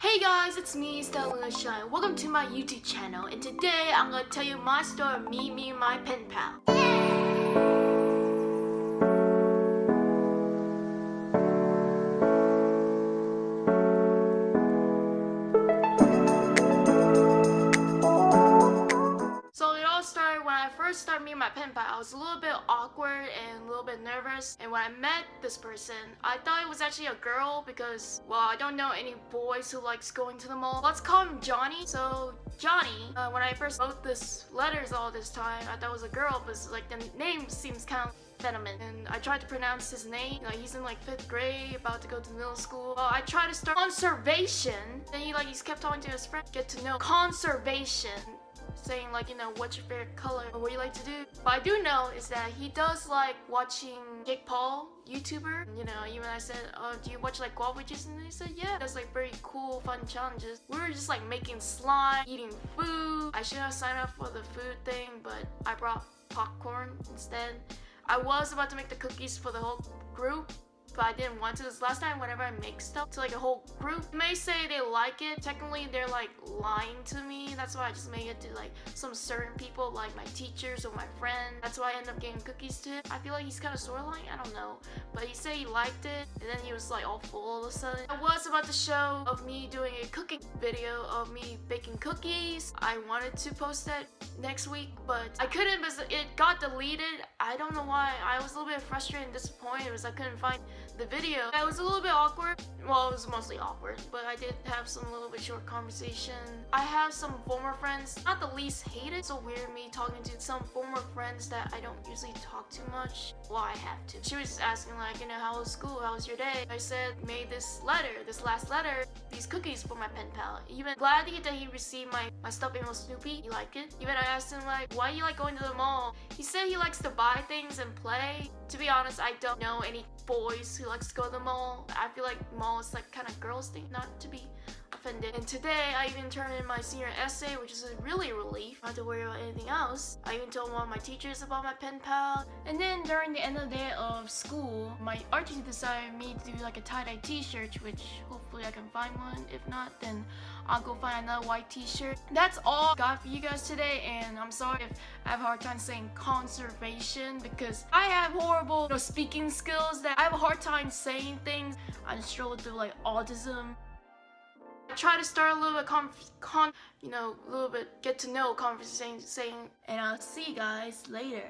Hey guys, it's me, Stella Shine. Welcome to my YouTube channel, and today I'm gonna tell you my story of me meeting my pen pal. So first started meeting my pen pal. I was a little bit awkward and a little bit nervous. And when I met this person, I thought it was actually a girl because, well, I don't know any boys who likes going to the mall. Let's call him Johnny. So Johnny, uh, when I first wrote this letters all this time, I thought it was a girl, but like the name seems kind of Fenneman. And I tried to pronounce his name. He's in like fifth grade, about to go to middle school. Well, I tried to start conservation. Then he like he's kept talking to his friend, get to know conservation saying like you know what's your favorite color or what you like to do. What i do know is that he does like watching jake paul youtuber. You know even i said oh do you watch like Guava Juice? And he said yeah that's like very cool fun challenges. We were just like making slime eating food. I should have signed up for the food thing but i brought popcorn instead. I was about to make the cookies for the whole group but I didn't want to. This last time, whenever I make stuff to like a whole group, they may say they like it. Technically, they're like lying to me. That's why I just make it to like some certain people, like my teachers or my friend. That's why I end up getting cookies to. I feel like he's kind of sort of lying. I don't know. But he said he liked it, and then he was like all full all of a sudden. I was about to show of me doing a cooking video of me baking cookies. I wanted to post that next week, but I couldn't because it got deleted. I don't know why. I was a little bit frustrated and disappointed because I couldn't find the video. It was a little bit awkward. Well, it was mostly awkward, but I did have some little bit short conversation. I have some former friends, not the least hated. It's so weird me talking to some former friends that I don't usually talk too much. Well, I have to. She was asking like, you know, how was school? How was your day? I said, made this letter, this last letter, these cookies for my pen pal. Even glad that he received my, my stuffed animal Snoopy. He liked it. Even I asked him like, why you like going to the mall? He said he likes to buy things and play. To be honest, I don't know any boys who likes to go to the mall. I feel like mall is like kind of girls thing, not to be offended. And today, I even turned in my senior essay, which is a really relief. Not to worry about anything else. I even told one of my teachers about my pen pal. And then during the end of the day of school, my art teacher decided me to do like a tie-dye t-shirt, which hopefully I can find one. If not, then I'll go find another white t-shirt. That's all I got for you guys today, and I'm sorry if I have a hard time saying conservation because I have horrible you know, speaking skills that I have a hard time saying things. I struggle through like autism I try to start a little bit con, con you know, a little bit get to know conversation saying, and I'll see you guys later.